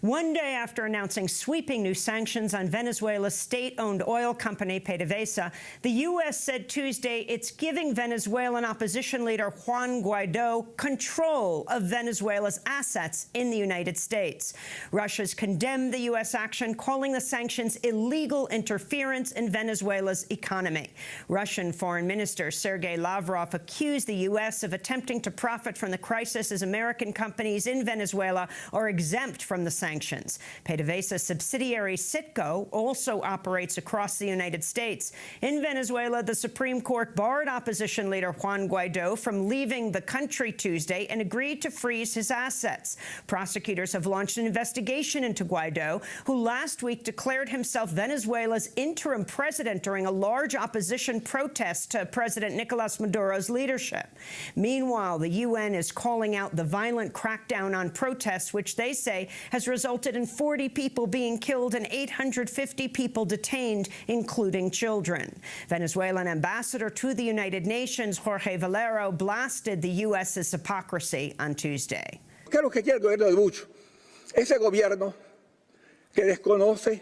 One day after announcing sweeping new sanctions on Venezuela's state-owned oil company, PDVSA, the U.S. said Tuesday it's giving Venezuelan opposition leader Juan Guaido control of Venezuela's assets in the United States. Russia's condemned the U.S. action, calling the sanctions illegal interference in Venezuela's economy. Russian Foreign Minister Sergei Lavrov accused the U.S. of attempting to profit from the crisis as American companies in Venezuela are exempt from the sanctions sanctions. PDVSA subsidiary Citgo also operates across the United States. In Venezuela, the Supreme Court barred opposition leader Juan Guaido from leaving the country Tuesday and agreed to freeze his assets. Prosecutors have launched an investigation into Guaido, who last week declared himself Venezuela's interim president during a large opposition protest to President Nicolas Maduro's leadership. Meanwhile, the UN is calling out the violent crackdown on protests, which they say has resulted resulted in 40 people being killed and 850 people detained, including children. Venezuelan ambassador to the United Nations, Jorge Valero, blasted the U.S.'s hypocrisy on Tuesday. ¿Qué es lo que quiere el gobierno de Bush? Ese gobierno que desconoce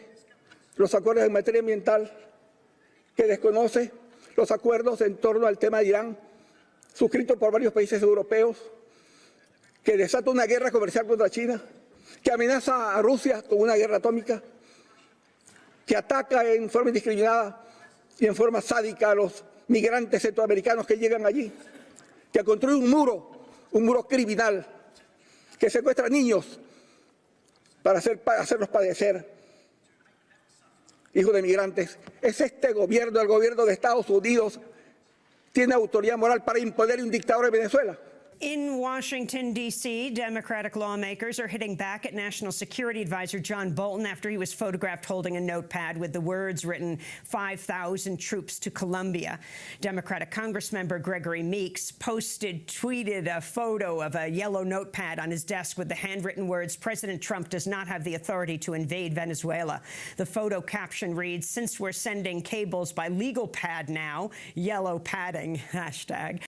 los acuerdos en materia ambiental, que desconoce los acuerdos en torno al tema de Irán, suscritos por varios países europeos, que desata una guerra comercial contra China, que amenaza a Rusia con una guerra atómica, que ataca en forma indiscriminada y en forma sádica a los migrantes centroamericanos que llegan allí, que construye un muro, un muro criminal, que secuestra niños para, hacer, para hacerlos padecer, hijos de migrantes. Es este gobierno, el gobierno de Estados Unidos, tiene autoridad moral para imponer un dictador en Venezuela. In Washington, D.C., Democratic lawmakers are hitting back at National Security Advisor John Bolton after he was photographed holding a notepad with the words written 5,000 troops to Colombia. Democratic Congressmember Gregory Meeks posted, tweeted a photo of a yellow notepad on his desk with the handwritten words, President Trump does not have the authority to invade Venezuela. The photo caption reads, since we're sending cables by legal pad now, yellow padding, hashtag.